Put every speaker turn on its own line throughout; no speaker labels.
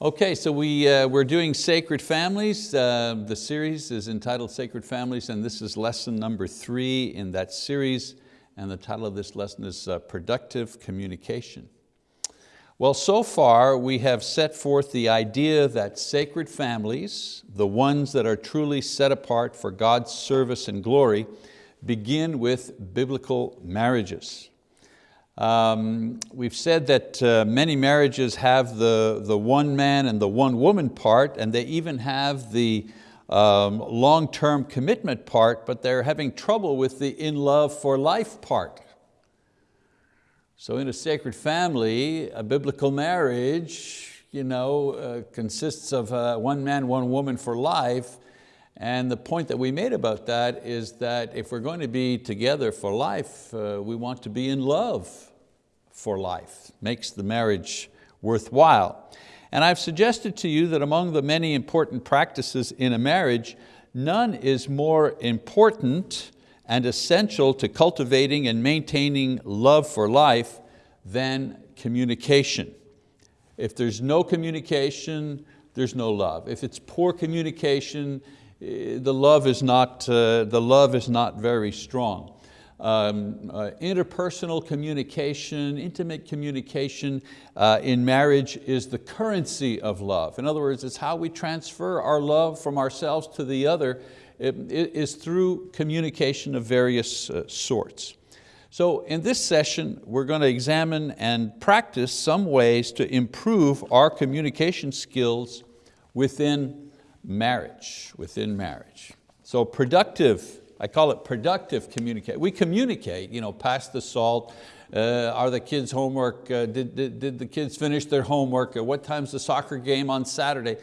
Okay, so we, uh, we're doing Sacred Families. Uh, the series is entitled Sacred Families and this is lesson number three in that series and the title of this lesson is uh, Productive Communication. Well, so far we have set forth the idea that sacred families, the ones that are truly set apart for God's service and glory, begin with biblical marriages. Um, we've said that uh, many marriages have the, the one man and the one woman part, and they even have the um, long-term commitment part, but they're having trouble with the in love for life part. So in a sacred family, a biblical marriage you know, uh, consists of uh, one man, one woman for life, and the point that we made about that is that if we're going to be together for life, uh, we want to be in love for life, makes the marriage worthwhile. And I've suggested to you that among the many important practices in a marriage, none is more important and essential to cultivating and maintaining love for life than communication. If there's no communication, there's no love. If it's poor communication, eh, the love is not, uh, the love is not very strong um, uh, interpersonal communication, intimate communication uh, in marriage is the currency of love. In other words, it's how we transfer our love from ourselves to the other it, it is through communication of various uh, sorts. So in this session, we're going to examine and practice some ways to improve our communication skills within marriage, within marriage. So productive I call it productive communicate. We communicate, you know, pass the salt, uh, are the kids' homework, uh, did, did, did, the kids finish their homework, uh, what time's the soccer game on Saturday?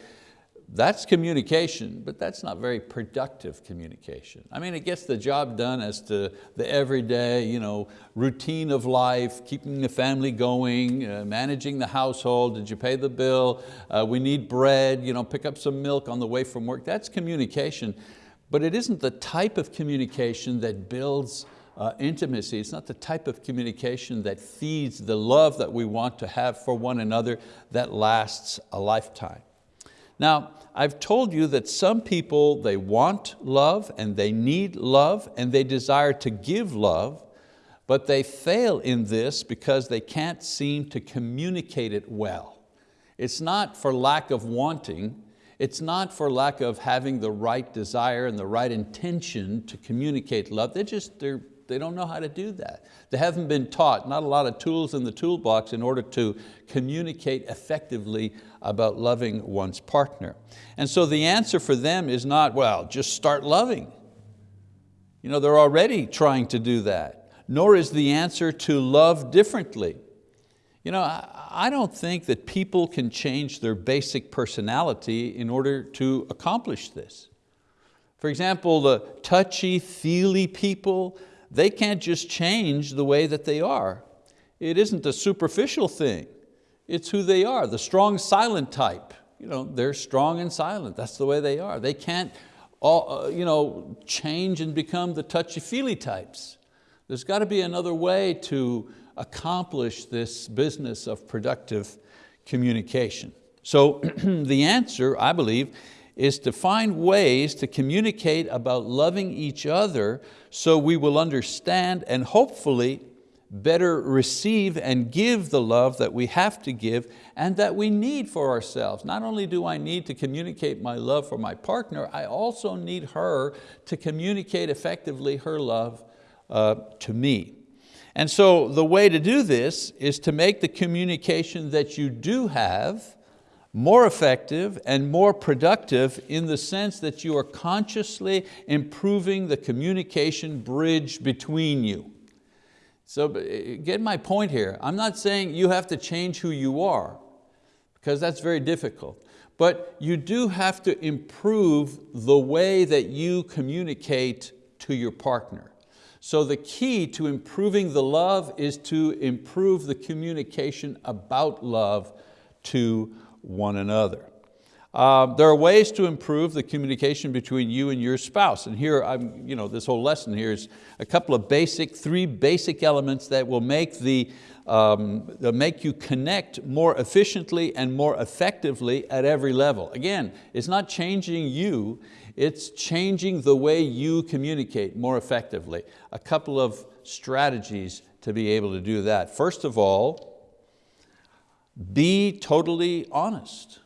That's communication, but that's not very productive communication. I mean, it gets the job done as to the everyday you know, routine of life, keeping the family going, uh, managing the household, did you pay the bill, uh, we need bread, you know, pick up some milk on the way from work. That's communication. But it isn't the type of communication that builds uh, intimacy. It's not the type of communication that feeds the love that we want to have for one another that lasts a lifetime. Now, I've told you that some people, they want love and they need love and they desire to give love, but they fail in this because they can't seem to communicate it well. It's not for lack of wanting, it's not for lack of having the right desire and the right intention to communicate love. They just, they're, they don't know how to do that. They haven't been taught, not a lot of tools in the toolbox in order to communicate effectively about loving one's partner. And so the answer for them is not, well, just start loving. You know, they're already trying to do that. Nor is the answer to love differently. You know, I don't think that people can change their basic personality in order to accomplish this. For example, the touchy-feely people, they can't just change the way that they are. It isn't a superficial thing. It's who they are, the strong silent type. You know, they're strong and silent, that's the way they are. They can't all, uh, you know, change and become the touchy-feely types. There's got to be another way to accomplish this business of productive communication? So the answer, I believe, is to find ways to communicate about loving each other so we will understand and hopefully better receive and give the love that we have to give and that we need for ourselves. Not only do I need to communicate my love for my partner, I also need her to communicate effectively her love uh, to me. And so the way to do this is to make the communication that you do have more effective and more productive in the sense that you are consciously improving the communication bridge between you. So get my point here. I'm not saying you have to change who you are, because that's very difficult. But you do have to improve the way that you communicate to your partner. So the key to improving the love is to improve the communication about love to one another. Uh, there are ways to improve the communication between you and your spouse. And here, I'm, you know, this whole lesson here is a couple of basic, three basic elements that will make, the, um, make you connect more efficiently and more effectively at every level. Again, it's not changing you, it's changing the way you communicate more effectively. A couple of strategies to be able to do that. First of all, be totally honest.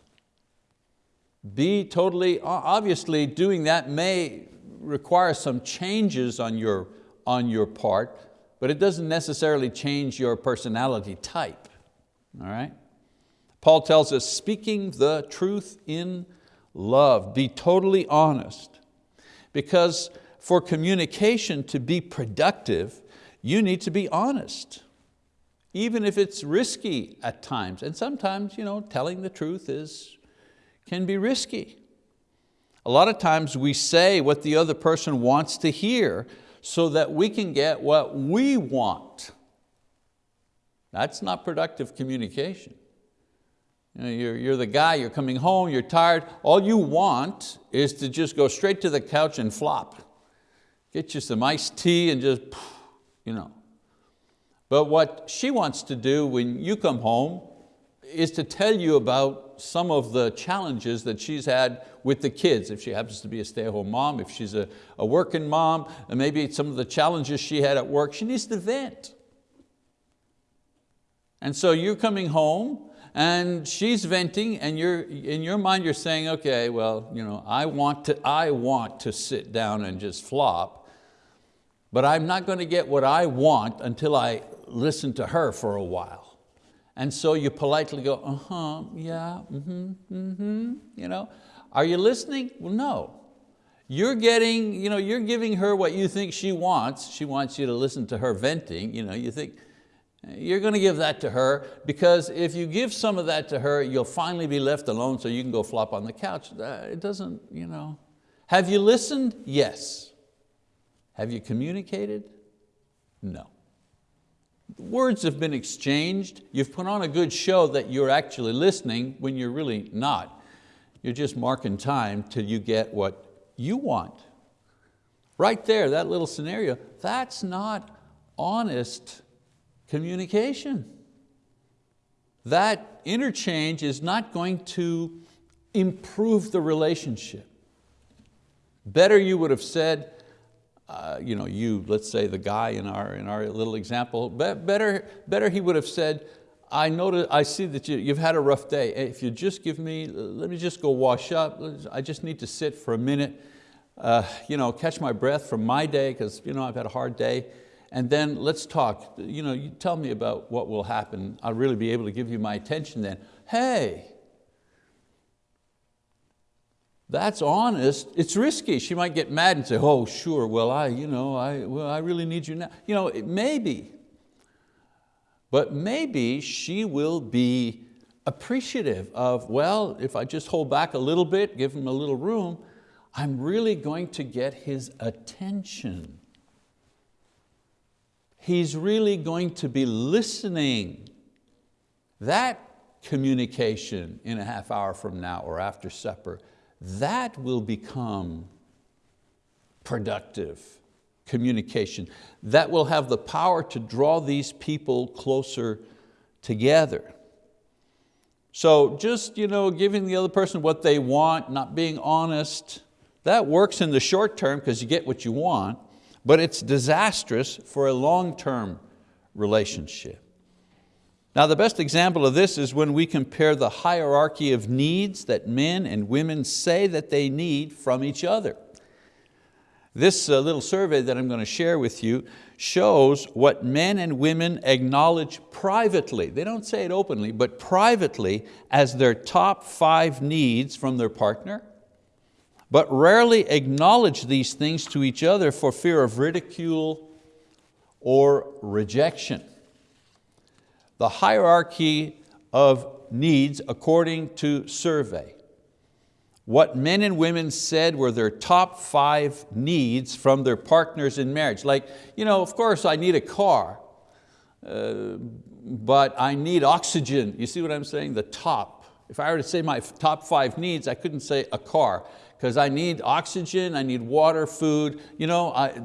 Be totally, obviously doing that may require some changes on your, on your part, but it doesn't necessarily change your personality type, all right? Paul tells us, speaking the truth in love, be totally honest. Because for communication to be productive, you need to be honest, even if it's risky at times. And sometimes you know, telling the truth is can be risky. A lot of times we say what the other person wants to hear so that we can get what we want. That's not productive communication. You know, you're, you're the guy, you're coming home, you're tired, all you want is to just go straight to the couch and flop. Get you some iced tea and just, you know. But what she wants to do when you come home is to tell you about some of the challenges that she's had with the kids, if she happens to be a stay-at-home mom, if she's a, a working mom, and maybe some of the challenges she had at work, she needs to vent. And so you're coming home and she's venting and you're, in your mind you're saying, okay, well, you know, I, want to, I want to sit down and just flop, but I'm not going to get what I want until I listen to her for a while. And so you politely go, uh-huh, yeah, mm-hmm, mm-hmm, you know. Are you listening? Well, no. You're getting, you know, you're giving her what you think she wants. She wants you to listen to her venting. You, know, you think, you're going to give that to her because if you give some of that to her, you'll finally be left alone so you can go flop on the couch. Uh, it doesn't, you know. Have you listened? Yes. Have you communicated? No. Words have been exchanged. You've put on a good show that you're actually listening when you're really not. You're just marking time till you get what you want. Right there, that little scenario, that's not honest communication. That interchange is not going to improve the relationship. Better you would have said, uh, you know, you, let's say the guy in our, in our little example, better, better he would have said, I, notice, I see that you, you've had a rough day. If you just give me, let me just go wash up. I just need to sit for a minute, uh, you know, catch my breath from my day because you know, I've had a hard day. And then let's talk. You, know, you tell me about what will happen. I'll really be able to give you my attention then. Hey, that's honest, it's risky. She might get mad and say, oh, sure, well, I, you know, I, well, I really need you now. You know, maybe, but maybe she will be appreciative of, well, if I just hold back a little bit, give him a little room, I'm really going to get his attention. He's really going to be listening. That communication in a half hour from now or after supper that will become productive communication. That will have the power to draw these people closer together. So just you know, giving the other person what they want, not being honest, that works in the short term because you get what you want, but it's disastrous for a long-term relationship. Now the best example of this is when we compare the hierarchy of needs that men and women say that they need from each other. This uh, little survey that I'm going to share with you shows what men and women acknowledge privately, they don't say it openly, but privately as their top five needs from their partner, but rarely acknowledge these things to each other for fear of ridicule or rejection the hierarchy of needs according to survey. What men and women said were their top five needs from their partners in marriage. Like, you know, of course I need a car, uh, but I need oxygen. You see what I'm saying? The top If I were to say my top five needs, I couldn't say a car, because I need oxygen, I need water, food. You know, I,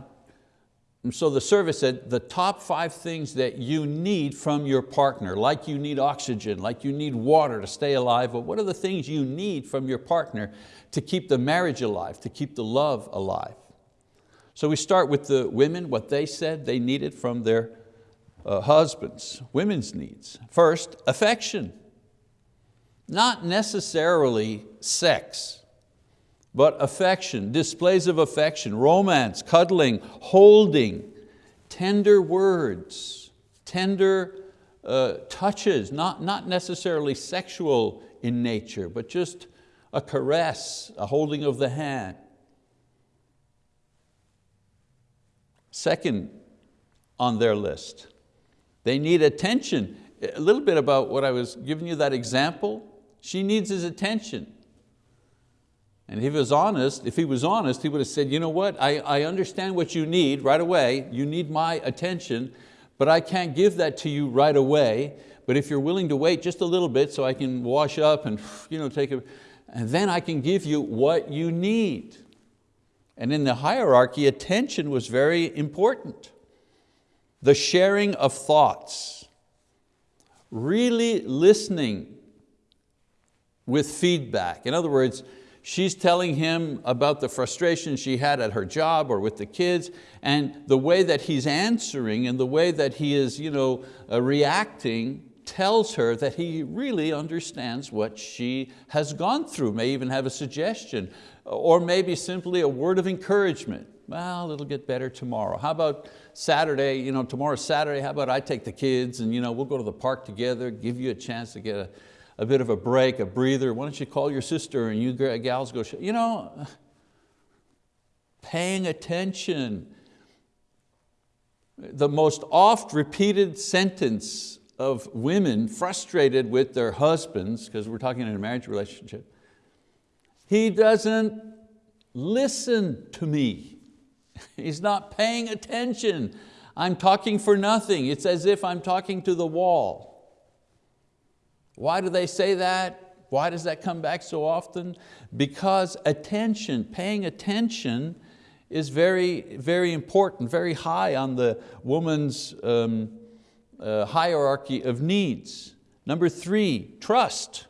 so the service said the top five things that you need from your partner, like you need oxygen, like you need water to stay alive, but what are the things you need from your partner to keep the marriage alive, to keep the love alive? So we start with the women, what they said they needed from their uh, husbands, women's needs. First, affection. Not necessarily sex, but affection, displays of affection, romance, cuddling, holding, tender words, tender uh, touches, not, not necessarily sexual in nature, but just a caress, a holding of the hand. Second on their list, they need attention. A little bit about what I was giving you that example. She needs his attention. And if he was honest, if he was honest, he would have said, you know what, I, I understand what you need right away. You need my attention, but I can't give that to you right away. But if you're willing to wait just a little bit so I can wash up and you know, take a, and then I can give you what you need. And in the hierarchy, attention was very important. The sharing of thoughts, really listening with feedback. In other words, she's telling him about the frustration she had at her job or with the kids, and the way that he's answering and the way that he is you know, uh, reacting tells her that he really understands what she has gone through, may even have a suggestion, or maybe simply a word of encouragement. Well, it'll get better tomorrow. How about Saturday, you know, tomorrow's Saturday, how about I take the kids and you know, we'll go to the park together, give you a chance to get a, a bit of a break, a breather. Why don't you call your sister and you gals go, you know, paying attention. The most oft repeated sentence of women frustrated with their husbands, because we're talking in a marriage relationship, he doesn't listen to me. He's not paying attention. I'm talking for nothing. It's as if I'm talking to the wall. Why do they say that? Why does that come back so often? Because attention, paying attention is very, very important, very high on the woman's um, uh, hierarchy of needs. Number three, trust.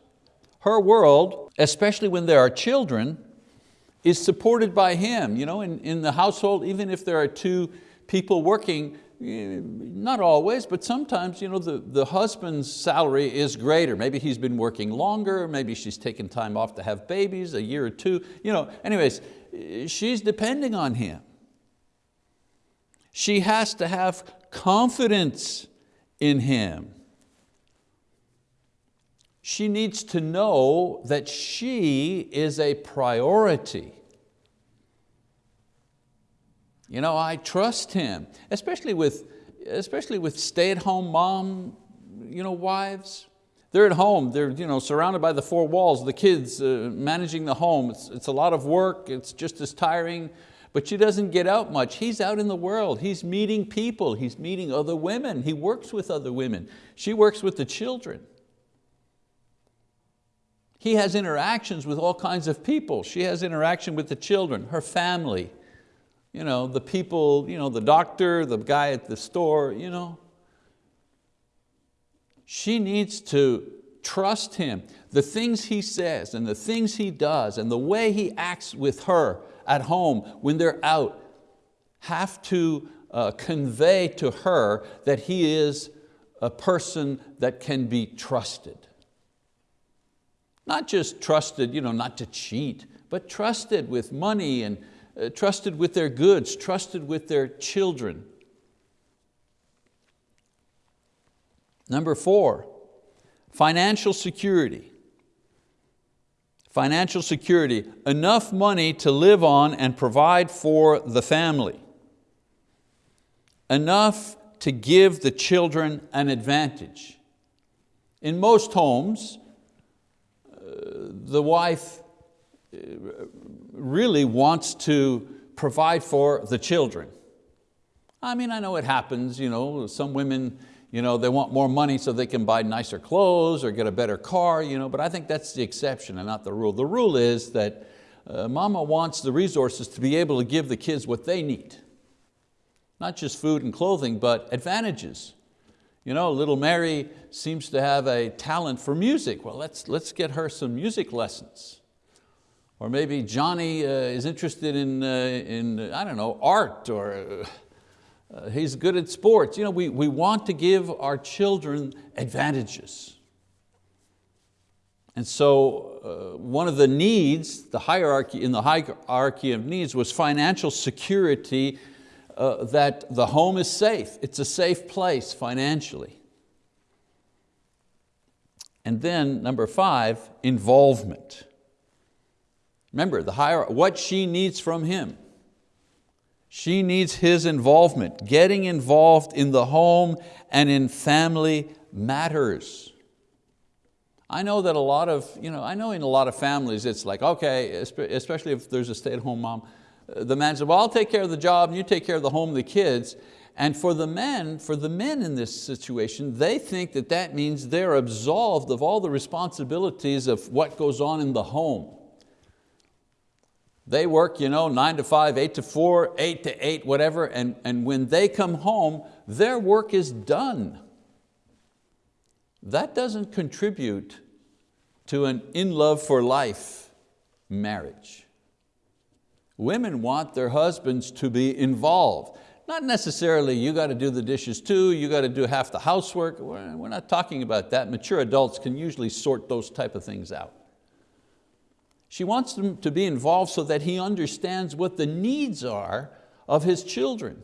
Her world, especially when there are children, is supported by him. You know, in, in the household, even if there are two people working, Eh, not always, but sometimes you know, the, the husband's salary is greater. Maybe he's been working longer, maybe she's taken time off to have babies, a year or two. You know, anyways, eh, she's depending on him. She has to have confidence in him. She needs to know that she is a priority. You know, I trust him, especially with, especially with stay-at-home mom you know, wives. They're at home, they're you know, surrounded by the four walls, the kids uh, managing the home. It's, it's a lot of work, it's just as tiring, but she doesn't get out much. He's out in the world, he's meeting people, he's meeting other women, he works with other women. She works with the children. He has interactions with all kinds of people. She has interaction with the children, her family, you know, the people, you know, the doctor, the guy at the store, you know. She needs to trust him. The things he says and the things he does and the way he acts with her at home when they're out have to uh, convey to her that he is a person that can be trusted. Not just trusted, you know, not to cheat, but trusted with money and uh, trusted with their goods, trusted with their children. Number four, financial security. Financial security, enough money to live on and provide for the family. Enough to give the children an advantage. In most homes, uh, the wife really wants to provide for the children. I mean, I know it happens, you know, some women you know, they want more money so they can buy nicer clothes or get a better car, you know, but I think that's the exception and not the rule. The rule is that uh, mama wants the resources to be able to give the kids what they need. Not just food and clothing, but advantages. You know, little Mary seems to have a talent for music. Well, let's, let's get her some music lessons. Or maybe Johnny uh, is interested in, uh, in, I don't know, art or uh, he's good at sports. You know, we, we want to give our children advantages. And so uh, one of the needs, the hierarchy, in the hierarchy of needs was financial security uh, that the home is safe. It's a safe place financially. And then number five, involvement. Remember, the higher, what she needs from him. She needs his involvement, getting involved in the home and in family matters. I know that a lot of, you know, I know in a lot of families it's like, okay, especially if there's a stay-at-home mom, the man said, well, I'll take care of the job and you take care of the home the kids. And for the men, for the men in this situation, they think that that means they're absolved of all the responsibilities of what goes on in the home. They work you know, nine to five, eight to four, eight to eight, whatever, and, and when they come home, their work is done that doesn't contribute to an in love for life marriage. Women want their husbands to be involved. Not necessarily you got to do the dishes too, you got to do half the housework. We're not talking about that. Mature adults can usually sort those type of things out. She wants him to be involved so that he understands what the needs are of his children,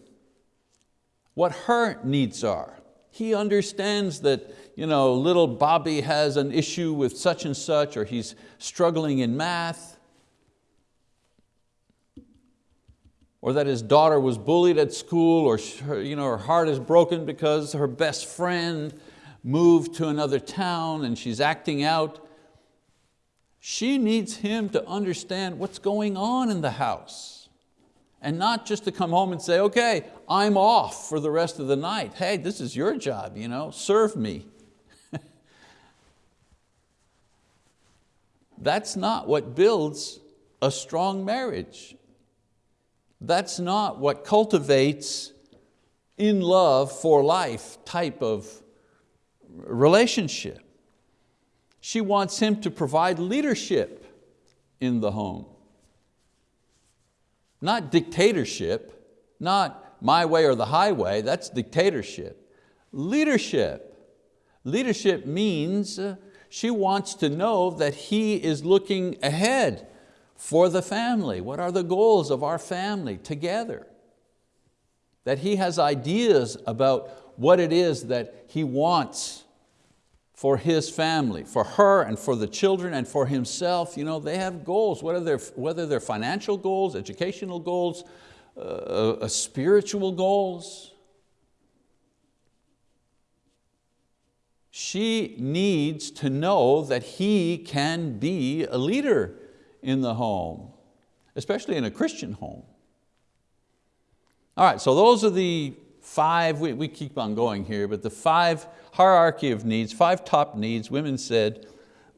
what her needs are. He understands that you know, little Bobby has an issue with such and such, or he's struggling in math, or that his daughter was bullied at school, or you know, her heart is broken because her best friend moved to another town and she's acting out. She needs him to understand what's going on in the house and not just to come home and say, okay, I'm off for the rest of the night. Hey, this is your job, you know, serve me. That's not what builds a strong marriage. That's not what cultivates in love for life type of relationship. She wants him to provide leadership in the home. Not dictatorship, not my way or the highway, that's dictatorship. Leadership. Leadership means she wants to know that he is looking ahead for the family. What are the goals of our family together? That he has ideas about what it is that he wants for his family, for her and for the children and for himself. You know, they have goals, whether they're, whether they're financial goals, educational goals, uh, uh, spiritual goals. she needs to know that he can be a leader in the home, especially in a Christian home. All right, so those are the five, we, we keep on going here, but the five hierarchy of needs, five top needs women said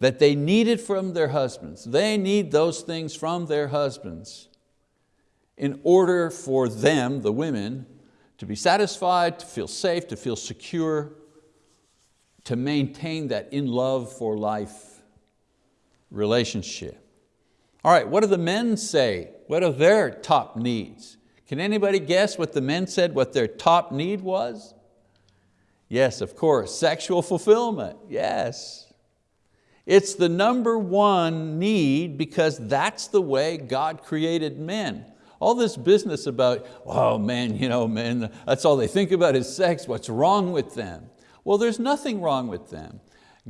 that they needed from their husbands. They need those things from their husbands in order for them, the women, to be satisfied, to feel safe, to feel secure, to maintain that in love for life relationship. All right, what do the men say? What are their top needs? Can anybody guess what the men said, what their top need was? Yes, of course, sexual fulfillment, yes. It's the number one need because that's the way God created men. All this business about, oh man, you know, men, that's all they think about is sex, what's wrong with them? Well, there's nothing wrong with them.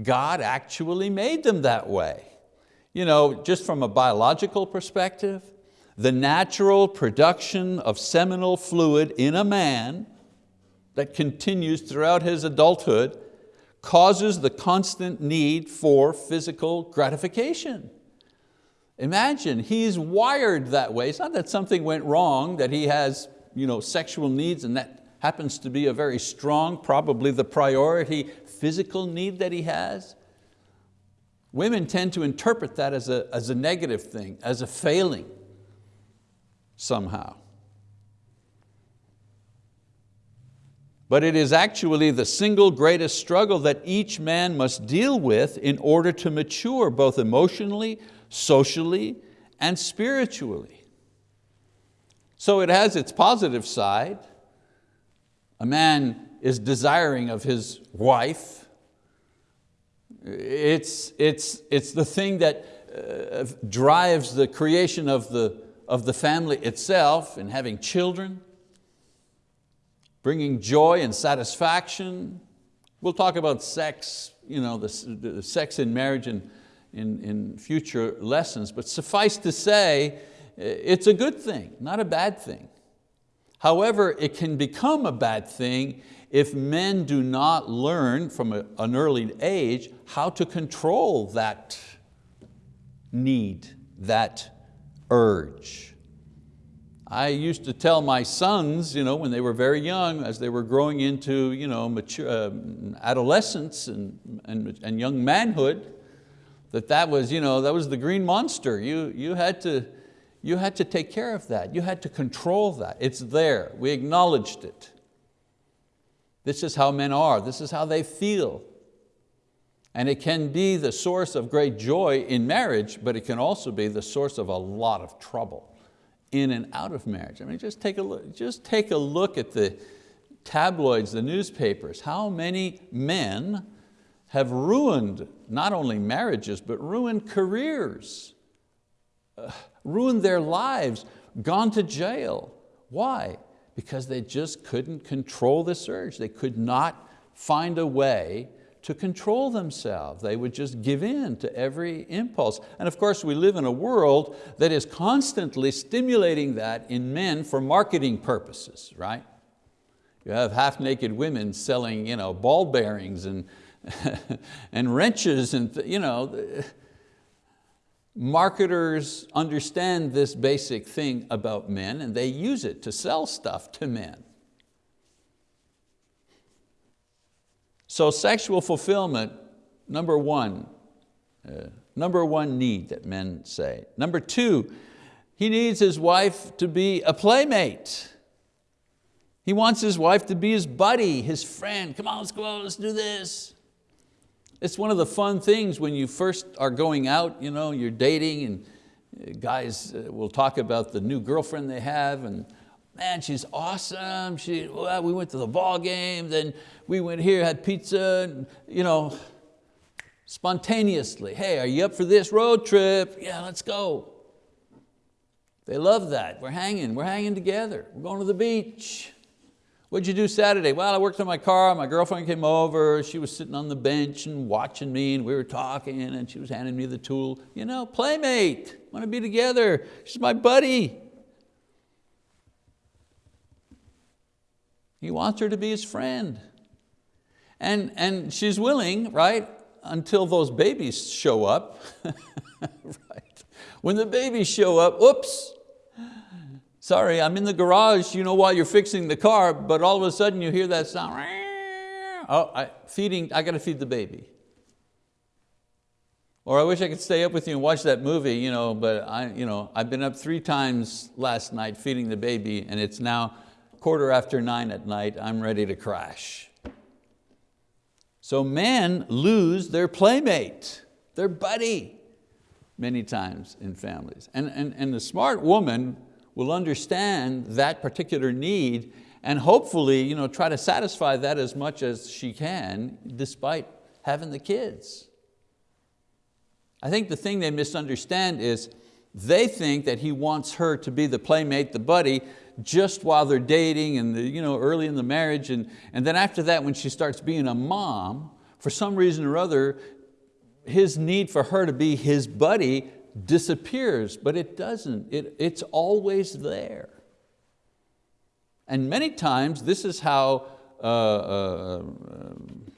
God actually made them that way. You know, just from a biological perspective, the natural production of seminal fluid in a man that continues throughout his adulthood causes the constant need for physical gratification. Imagine, he's wired that way. It's not that something went wrong, that he has you know, sexual needs and that happens to be a very strong, probably the priority physical need that he has, women tend to interpret that as a, as a negative thing, as a failing somehow. but it is actually the single greatest struggle that each man must deal with in order to mature both emotionally, socially, and spiritually. So it has its positive side. A man is desiring of his wife. It's, it's, it's the thing that uh, drives the creation of the, of the family itself and having children bringing joy and satisfaction. We'll talk about sex, you know, the, the sex in marriage in, in, in future lessons, but suffice to say, it's a good thing, not a bad thing. However, it can become a bad thing if men do not learn from a, an early age how to control that need, that urge. I used to tell my sons you know, when they were very young, as they were growing into you know, mature, uh, adolescence and, and, and young manhood, that that was, you know, that was the green monster. You, you, had to, you had to take care of that. You had to control that. It's there, we acknowledged it. This is how men are, this is how they feel. And it can be the source of great joy in marriage, but it can also be the source of a lot of trouble in and out of marriage. I mean, just take a look, just take a look at the tabloids, the newspapers. How many men have ruined not only marriages, but ruined careers, uh, ruined their lives, gone to jail. Why? Because they just couldn't control this urge. They could not find a way to control themselves. They would just give in to every impulse. And of course we live in a world that is constantly stimulating that in men for marketing purposes, right? You have half-naked women selling you know, ball bearings and, and wrenches and you know, marketers understand this basic thing about men and they use it to sell stuff to men. So sexual fulfillment, number one, uh, number one need that men say. Number two, he needs his wife to be a playmate. He wants his wife to be his buddy, his friend. Come on, let's go out, let's do this. It's one of the fun things when you first are going out, you know, you're dating and guys uh, will talk about the new girlfriend they have and man, she's awesome. She, well, we went to the ball game, then we went here, had pizza, and, you know, spontaneously. Hey, are you up for this road trip? Yeah, let's go. They love that. We're hanging, we're hanging together. We're going to the beach. What'd you do Saturday? Well, I worked on my car, my girlfriend came over, she was sitting on the bench and watching me and we were talking and she was handing me the tool. You know, playmate, want to be together. She's my buddy. He wants her to be his friend. And, and she's willing, right, until those babies show up. right. When the babies show up, oops, sorry, I'm in the garage, you know, while you're fixing the car, but all of a sudden you hear that sound, oh, I, feeding, I got to feed the baby. Or I wish I could stay up with you and watch that movie, you know, but I, you know, I've been up three times last night feeding the baby and it's now quarter after nine at night, I'm ready to crash. So men lose their playmate, their buddy, many times in families. And, and, and the smart woman will understand that particular need and hopefully you know, try to satisfy that as much as she can despite having the kids. I think the thing they misunderstand is they think that he wants her to be the playmate, the buddy, just while they're dating and the, you know, early in the marriage. And, and then after that, when she starts being a mom, for some reason or other, his need for her to be his buddy disappears, but it doesn't. It, it's always there. And many times this is how uh, uh,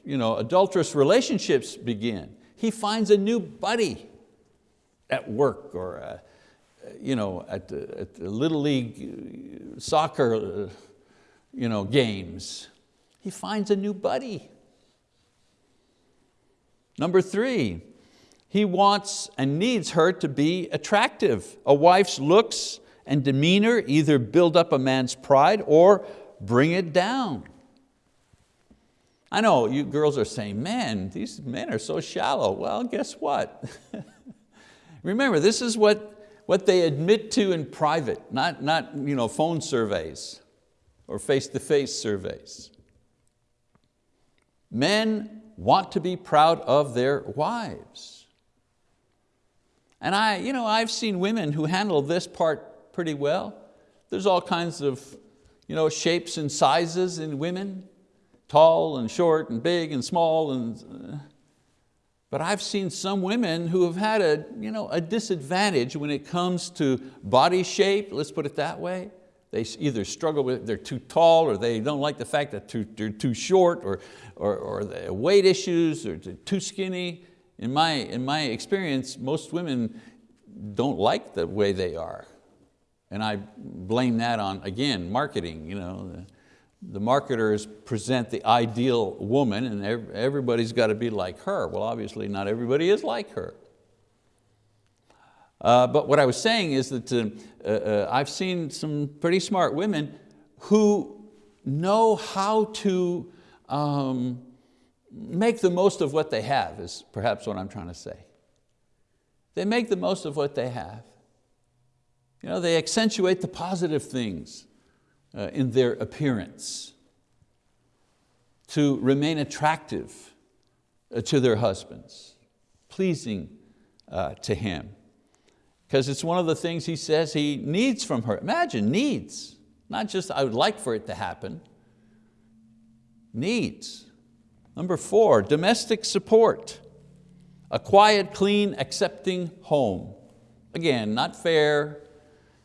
you know, adulterous relationships begin. He finds a new buddy at work or uh, you know, at, the, at the Little League uh, soccer, uh, you know, games. He finds a new buddy. Number three, he wants and needs her to be attractive. A wife's looks and demeanor either build up a man's pride or bring it down. I know you girls are saying, man, these men are so shallow. Well, guess what? Remember, this is what, what they admit to in private, not, not you know, phone surveys or face-to-face -face surveys. Men want to be proud of their wives. And I, you know, I've seen women who handle this part pretty well. There's all kinds of you know, shapes and sizes in women, tall and short and big and small. And, uh, but I've seen some women who have had a, you know, a disadvantage when it comes to body shape, let's put it that way. They either struggle with, they're too tall or they don't like the fact that too, they're too short or, or, or weight issues or too skinny. In my, in my experience, most women don't like the way they are. And I blame that on, again, marketing. You know, the, marketers present the ideal woman and everybody's got to be like her. Well, obviously not everybody is like her. Uh, but what I was saying is that uh, uh, uh, I've seen some pretty smart women who know how to um, make the most of what they have, is perhaps what I'm trying to say. They make the most of what they have. You know, they accentuate the positive things in their appearance to remain attractive uh, to their husbands, pleasing uh, to him. Because it's one of the things he says he needs from her. Imagine, needs. Not just I would like for it to happen. Needs. Number four, domestic support. A quiet, clean, accepting home. Again, not fair.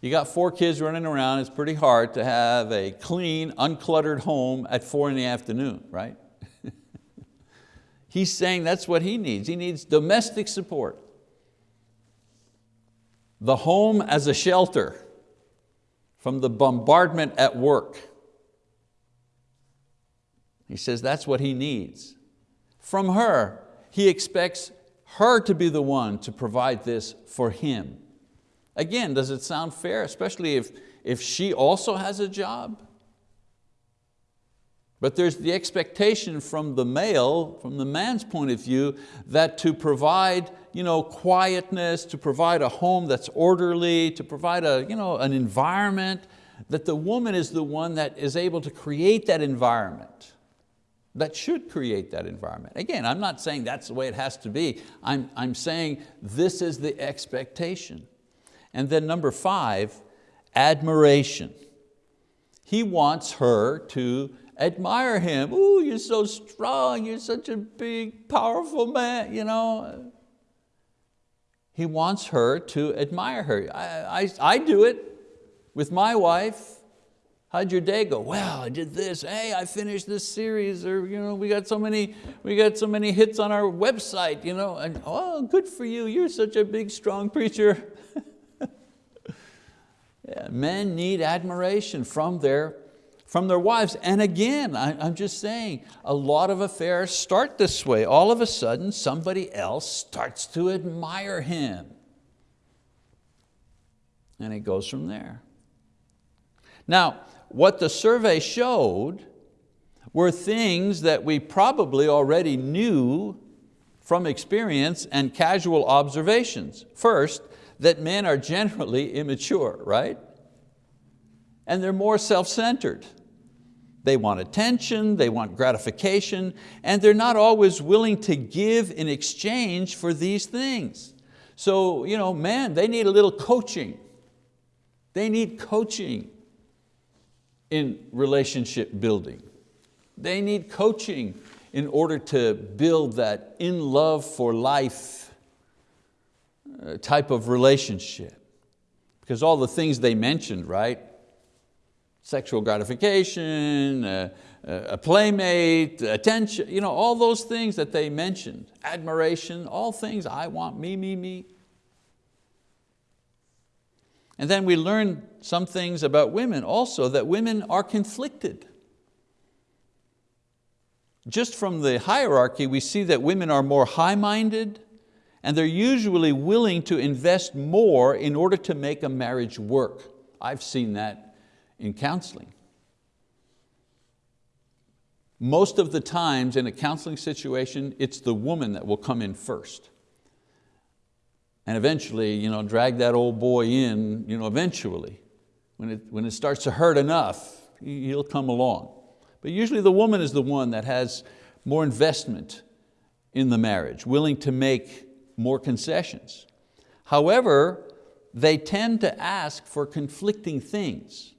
You got four kids running around, it's pretty hard to have a clean, uncluttered home at four in the afternoon, right? He's saying that's what he needs. He needs domestic support the home as a shelter from the bombardment at work. He says that's what he needs. From her, he expects her to be the one to provide this for him. Again, does it sound fair, especially if, if she also has a job? But there's the expectation from the male, from the man's point of view, that to provide you know, quietness, to provide a home that's orderly, to provide a, you know, an environment, that the woman is the one that is able to create that environment, that should create that environment. Again, I'm not saying that's the way it has to be. I'm, I'm saying this is the expectation. And then number five, admiration. He wants her to admire him. Ooh, you're so strong, you're such a big, powerful man. You know? He wants her to admire her. I, I, I do it with my wife. How'd your day go? Well, I did this. Hey, I finished this series, or you know, we got so many, we got so many hits on our website, you know, and oh, good for you. You're such a big, strong preacher. men need admiration from their from their wives. And again, I, am just saying, a lot of affairs start this way. All of a sudden, somebody else starts to admire him. And it goes from there. Now, what the survey showed were things that we probably already knew from experience and casual observations. First, that men are generally immature, right? And they're more self-centered. They want attention, they want gratification, and they're not always willing to give in exchange for these things. So, you know, man, they need a little coaching. They need coaching in relationship building. They need coaching in order to build that in love for life type of relationship. Because all the things they mentioned, right? sexual gratification, uh, uh, a playmate, attention, you know, all those things that they mentioned, admiration, all things, I want me, me, me. And then we learn some things about women also, that women are conflicted. just from the hierarchy, we see that women are more high-minded and they're usually willing to invest more in order to make a marriage work. I've seen that in counseling. Most of the times in a counseling situation, it's the woman that will come in first. And eventually, you know, drag that old boy in, you know, eventually. When it, when it starts to hurt enough, he'll come along. But usually the woman is the one that has more investment in the marriage, willing to make more concessions. However, they tend to ask for conflicting things.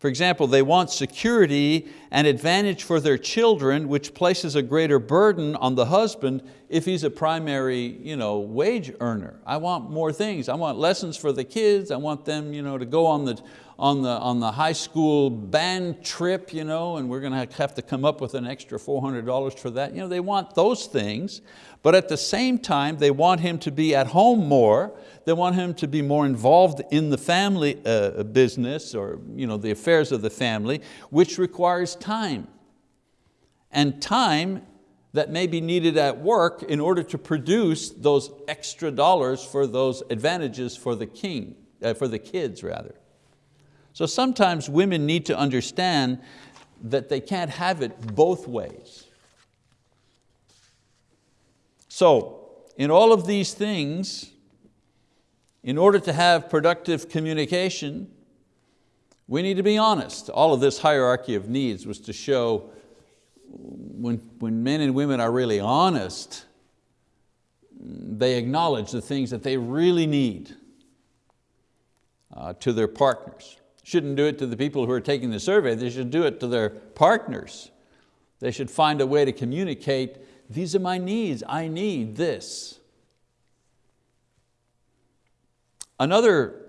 For example, they want security and advantage for their children, which places a greater burden on the husband if he's a primary you know, wage earner. I want more things. I want lessons for the kids. I want them you know, to go on the, on, the, on the high school band trip, you know, and we're going to have to come up with an extra $400 for that. You know, they want those things, but at the same time, they want him to be at home more. They want him to be more involved in the family uh, business or you know, the affairs of the family, which requires time. And time that may be needed at work in order to produce those extra dollars for those advantages for the king, uh, for the kids rather. So sometimes women need to understand that they can't have it both ways. So in all of these things, in order to have productive communication, we need to be honest. All of this hierarchy of needs was to show when, when men and women are really honest, they acknowledge the things that they really need uh, to their partners. Shouldn't do it to the people who are taking the survey, they should do it to their partners. They should find a way to communicate these are my needs, I need this. Another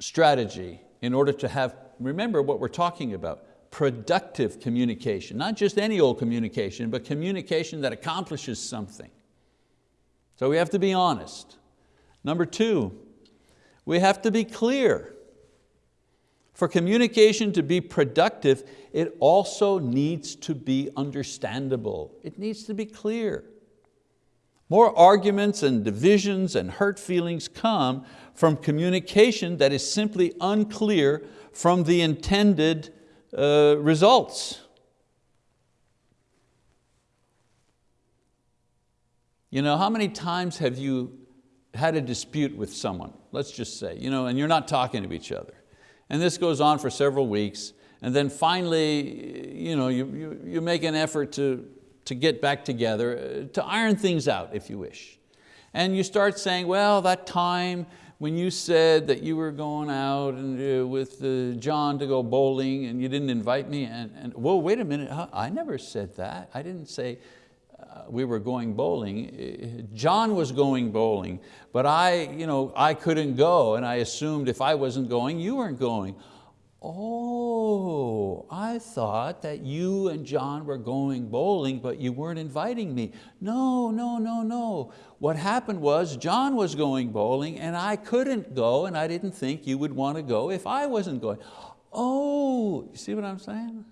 strategy in order to have, remember what we're talking about, productive communication, not just any old communication, but communication that accomplishes something. So we have to be honest. Number two, we have to be clear. For communication to be productive, it also needs to be understandable. It needs to be clear. More arguments and divisions and hurt feelings come from communication that is simply unclear from the intended uh, results. You know, how many times have you had a dispute with someone, let's just say, you know, and you're not talking to each other. And this goes on for several weeks. And then finally, you, know, you, you, you make an effort to, to get back together, uh, to iron things out, if you wish. And you start saying, well, that time when you said that you were going out and, uh, with uh, John to go bowling and you didn't invite me, and, and whoa, wait a minute, I never said that. I didn't say, Uh, we were going bowling. Eh, John was going bowling, but I, you know, I couldn't go and I assumed if I wasn't going, you weren't going. Oh, I thought that you and John were going bowling, but you weren't inviting me. No, no, no, no. What happened was John was going bowling and I couldn't go and I didn't think you would want to go if I wasn't going. Oh, you see what I'm saying?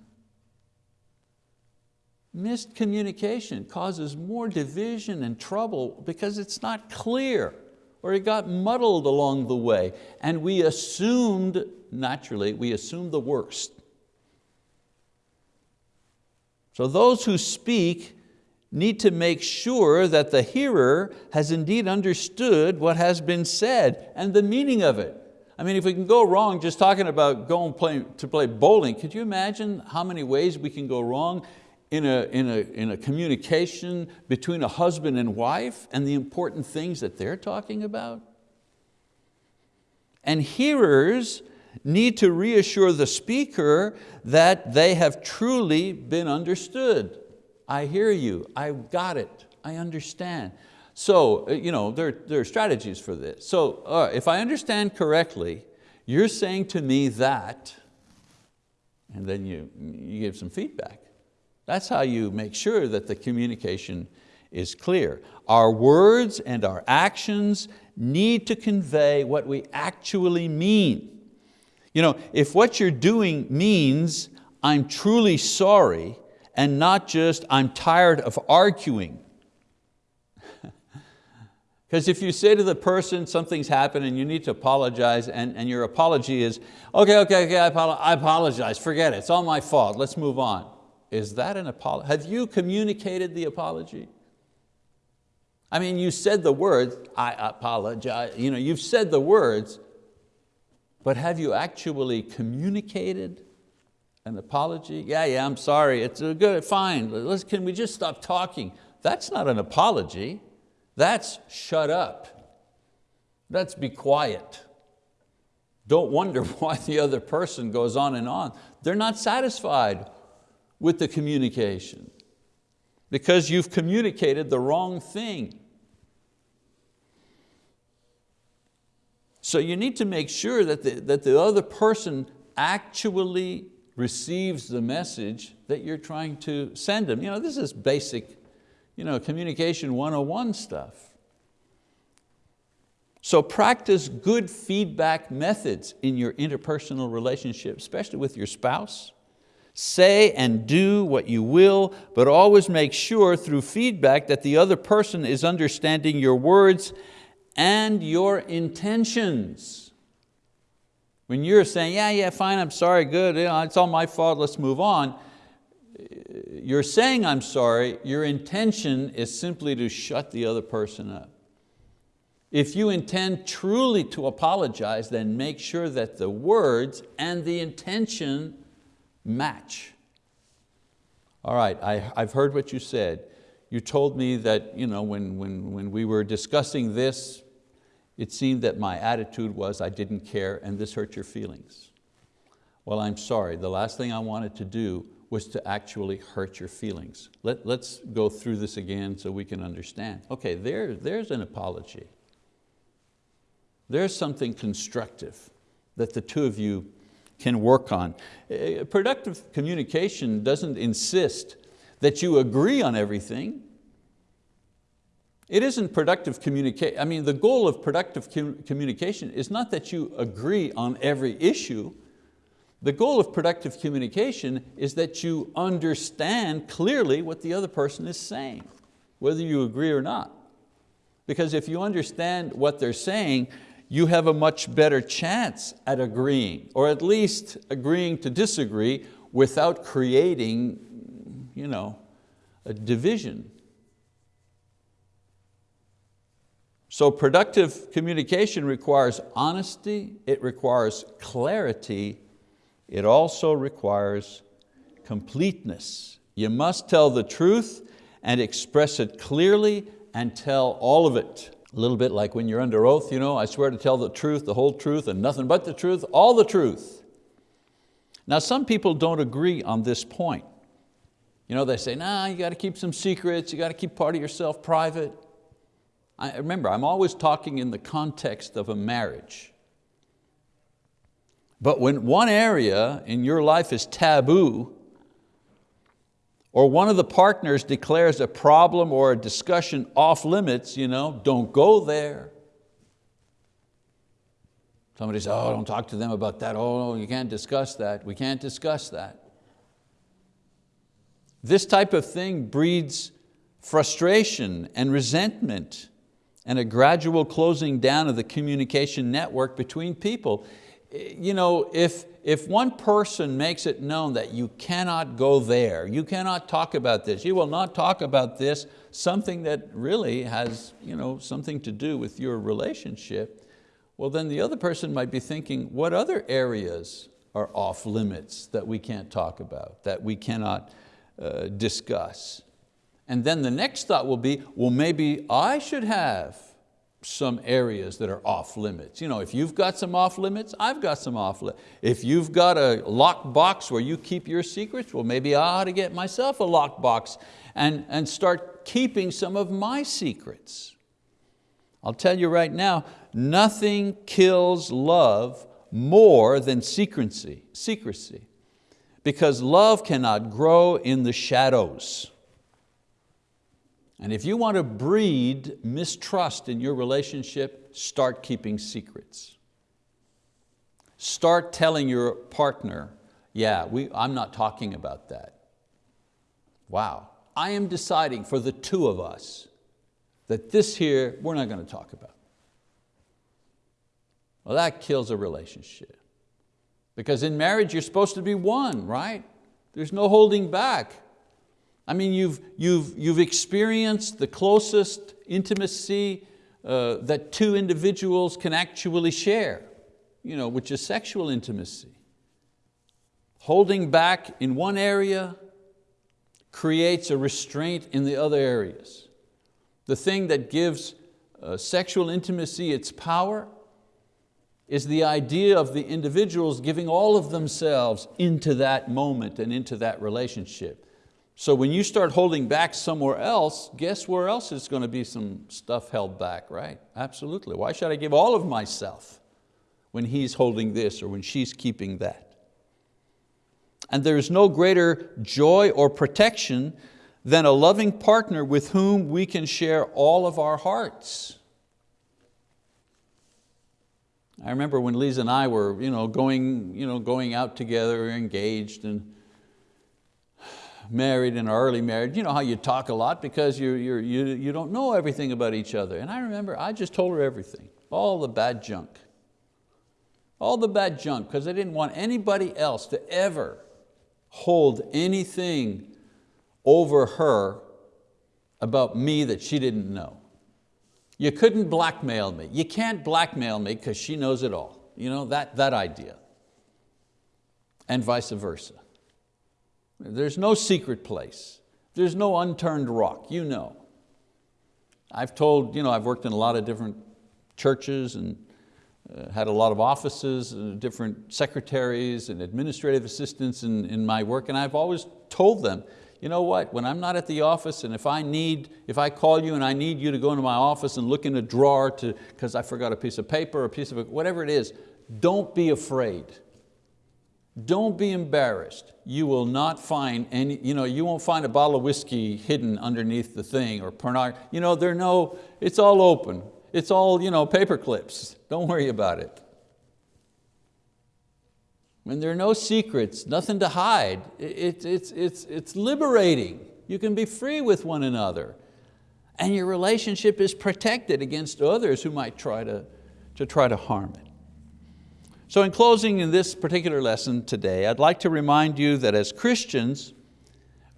Missed communication causes more division and trouble because it's not clear or it got muddled along the way and we assumed, naturally, we assumed the worst. So those who speak need to make sure that the hearer has indeed understood what has been said and the meaning of it. I mean, if we can go wrong just talking about going play, to play bowling, could you imagine how many ways we can go wrong in a, in, a, in a communication between a husband and wife and the important things that they're talking about? And hearers need to reassure the speaker that they have truly been understood. I hear you, I've got it, I understand. So uh, you know, there, there are strategies for this. So uh, if I understand correctly, you're saying to me that, and then you, you give some feedback. That's how you make sure that the communication is clear. Our words and our actions need to convey what we actually mean. You know, if what you're doing means, I'm truly sorry, and not just I'm tired of arguing. Because if you say to the person something's happened and you need to apologize and, and your apology is, okay, okay, okay, I, I apologize, forget it, it's all my fault, let's move on. Is that an apology? Have you communicated the apology? I mean, you said the words, I apologize, you know, you've said the words, but have you actually communicated an apology? Yeah, yeah, I'm sorry, it's uh, good, fine, Let's, can we just stop talking? That's not an apology. That's shut up. That's be quiet. Don't wonder why the other person goes on and on. They're not satisfied with the communication because you've communicated the wrong thing. So you need to make sure that the, that the other person actually receives the message that you're trying to send them. You know, this is basic you know, communication 101 stuff. So practice good feedback methods in your interpersonal relationship, especially with your spouse. Say and do what you will, but always make sure through feedback that the other person is understanding your words and your intentions. When you're saying, yeah, yeah, fine, I'm sorry, good, you know, it's all my fault, let's move on, you're saying I'm sorry, your intention is simply to shut the other person up. If you intend truly to apologize, then make sure that the words and the intention match. All right, I, I've heard what you said. You told me that you know, when, when, when we were discussing this, it seemed that my attitude was I didn't care and this hurt your feelings. Well, I'm sorry, the last thing I wanted to do was to actually hurt your feelings. Let, let's go through this again so we can understand. Okay, there, there's an apology. There's something constructive that the two of you can work on. Eh, productive communication doesn't insist that you agree on everything. It isn't productive communication. I mean, the goal of productive communication is not that you agree on every issue, the goal of productive communication is that you understand clearly what the other person is saying, whether you agree or not. Because if you understand what they're saying, you have a much better chance at agreeing, or at least agreeing to disagree without creating you know, a division. So productive communication requires honesty, it requires clarity, it also requires completeness. You must tell the truth and express it clearly and tell all of it. A little bit like when you're under oath, you know, I swear to tell the truth, the whole truth, and nothing but the truth, all the truth. Now some people don't agree on this point. You know, they say, nah, you got to keep some secrets, you got to keep part of yourself private. I, remember, I'm always talking in the context of a marriage. But when one area in your life is taboo, or one of the partners declares a problem or a discussion off limits, you know, don't go there. Somebody says, oh, don't talk to them about that. Oh, you can't discuss that. We can't discuss that. This type of thing breeds frustration and resentment and a gradual closing down of the communication network between people you know, if, if one person makes it known that you cannot go there, you cannot talk about this, you will not talk about this, something that really has you know, something to do with your relationship, well then the other person might be thinking, what other areas are off limits that we can't talk about, that we cannot uh, discuss? And then the next thought will be, well maybe I should have some areas that are off limits. You know, if you've got some off limits, I've got some off limits. If you've got a locked box where you keep your secrets, well maybe I ought to get myself a locked box and, and start keeping some of my secrets. I'll tell you right now, nothing kills love more than secrecy, secrecy because love cannot grow in the shadows. And if you want to breed mistrust in your relationship, start keeping secrets. Start telling your partner, yeah, we, I'm not talking about that. Wow, I am deciding for the two of us that this here we're not going to talk about. Well, that kills a relationship. Because in marriage, you're supposed to be one, right? There's no holding back. I mean, you've, you've, you've experienced the closest intimacy uh, that two individuals can actually share, you know, which is sexual intimacy. Holding back in one area creates a restraint in the other areas. The thing that gives uh, sexual intimacy its power is the idea of the individuals giving all of themselves into that moment and into that relationship. So when you start holding back somewhere else, guess where else is going to be some stuff held back, right? Absolutely. Why should I give all of myself when he's holding this or when she's keeping that? And there is no greater joy or protection than a loving partner with whom we can share all of our hearts. I remember when Lisa and I were you know, going, you know, going out together, engaged and married and early marriage, you know how you talk a lot because you're, you're, you, you don't know everything about each other. And I remember I just told her everything, all the bad junk. All the bad junk, because I didn't want anybody else to ever hold anything over her about me that she didn't know. You couldn't blackmail me. You can't blackmail me because she knows it all. You know, that, that idea. And vice versa. There's no secret place. There's no unturned rock, you know. I've told, you know, I've worked in a lot of different churches and uh, had a lot of offices, and different secretaries and administrative assistants in, in my work, and I've always told them, you know what, when I'm not at the office and if I need, if I call you and I need you to go into my office and look in a drawer to, because I forgot a piece of paper or a piece of, whatever it is, don't be afraid. Don't be embarrassed. You will not find any, you know, you won't find a bottle of whiskey hidden underneath the thing or pornography. You know, there no, it's all open. It's all you know, paper clips. Don't worry about it. When there are no secrets, nothing to hide, it, it's, it's, it's liberating. You can be free with one another. And your relationship is protected against others who might try to, to try to harm it. So in closing in this particular lesson today, I'd like to remind you that as Christians,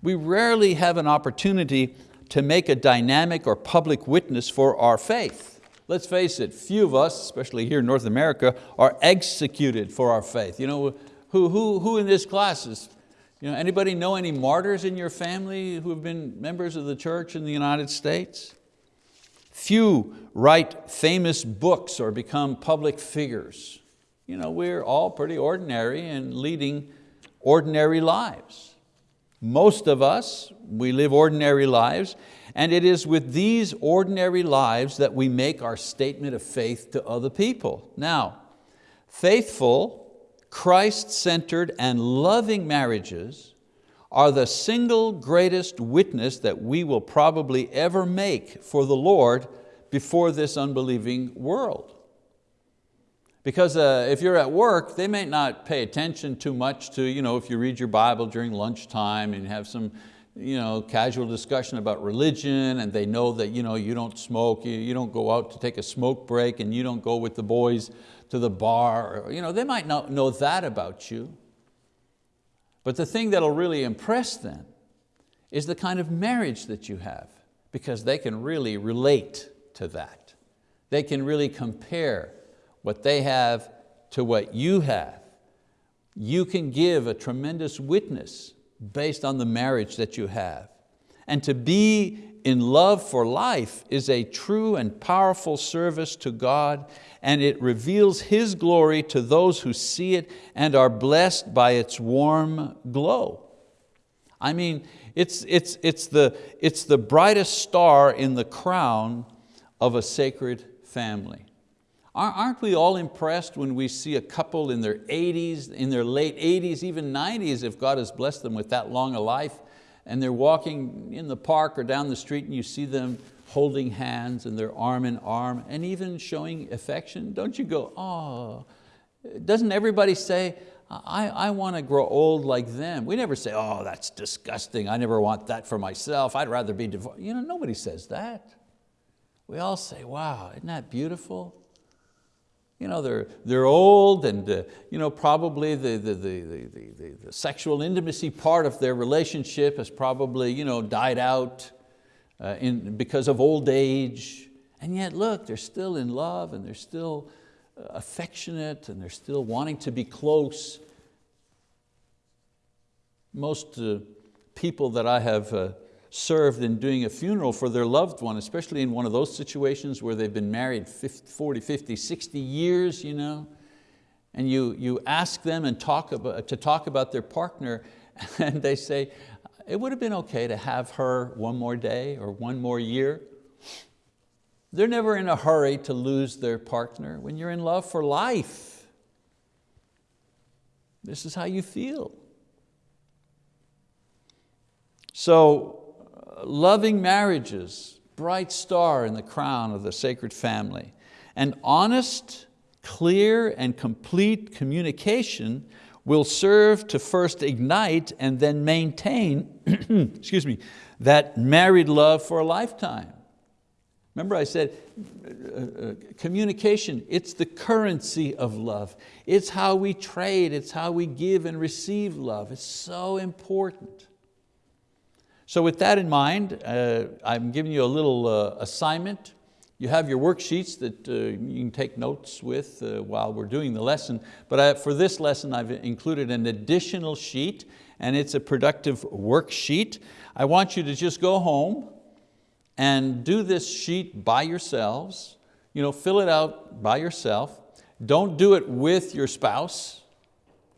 we rarely have an opportunity to make a dynamic or public witness for our faith. Let's face it, few of us, especially here in North America, are executed for our faith. You know, who, who, who in this class is, you know, anybody know any martyrs in your family who have been members of the church in the United States? Few write famous books or become public figures you know, we're all pretty ordinary and leading ordinary lives. Most of us, we live ordinary lives, and it is with these ordinary lives that we make our statement of faith to other people. Now, faithful, Christ-centered and loving marriages are the single greatest witness that we will probably ever make for the Lord before this unbelieving world. Because uh, if you're at work, they may not pay attention too much to, you know, if you read your Bible during lunchtime and have some you know, casual discussion about religion and they know that you, know, you don't smoke, you, you don't go out to take a smoke break and you don't go with the boys to the bar. You know, they might not know that about you. But the thing that'll really impress them is the kind of marriage that you have because they can really relate to that. They can really compare what they have to what you have, you can give a tremendous witness based on the marriage that you have. And to be in love for life is a true and powerful service to God and it reveals His glory to those who see it and are blessed by its warm glow. I mean, it's, it's, it's, the, it's the brightest star in the crown of a sacred family. Aren't we all impressed when we see a couple in their 80s, in their late 80s, even 90s, if God has blessed them with that long a life, and they're walking in the park or down the street and you see them holding hands and they're arm in arm and even showing affection? Don't you go, oh, doesn't everybody say, I, I want to grow old like them. We never say, oh, that's disgusting. I never want that for myself. I'd rather be divorced. You know, nobody says that. We all say, wow, isn't that beautiful? You know, they're, they're old and uh, you know, probably the, the, the, the, the, sexual intimacy part of their relationship has probably you know, died out uh, in, because of old age. And yet look, they're still in love and they're still uh, affectionate and they're still wanting to be close. Most uh, people that I have uh, served in doing a funeral for their loved one, especially in one of those situations where they've been married 50, 40, 50, 60 years, you know, and you, you ask them and talk about, to talk about their partner and they say, it would have been okay to have her one more day or one more year. They're never in a hurry to lose their partner. When you're in love for life, this is how you feel. So loving marriages, bright star in the crown of the sacred family. And honest, clear, and complete communication will serve to first ignite and then maintain excuse me, that married love for a lifetime. Remember I said, uh, uh, communication, it's the currency of love. It's how we trade, it's how we give and receive love. It's so important. So with that in mind, uh, I'm giving you a little uh, assignment. You have your worksheets that uh, you can take notes with uh, while we're doing the lesson, but I, for this lesson I've included an additional sheet and it's a productive worksheet. I want you to just go home and do this sheet by yourselves, you know, fill it out by yourself. Don't do it with your spouse,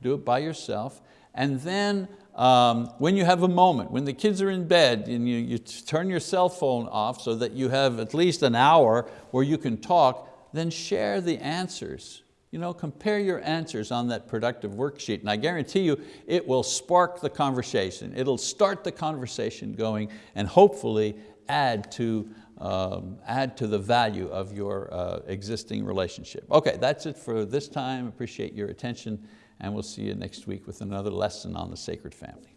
do it by yourself. And then um, when you have a moment, when the kids are in bed and you, you turn your cell phone off so that you have at least an hour where you can talk, then share the answers. You know, compare your answers on that productive worksheet and I guarantee you it will spark the conversation. It'll start the conversation going and hopefully add to, um, add to the value of your uh, existing relationship. Okay, that's it for this time. Appreciate your attention and we'll see you next week with another lesson on the sacred family.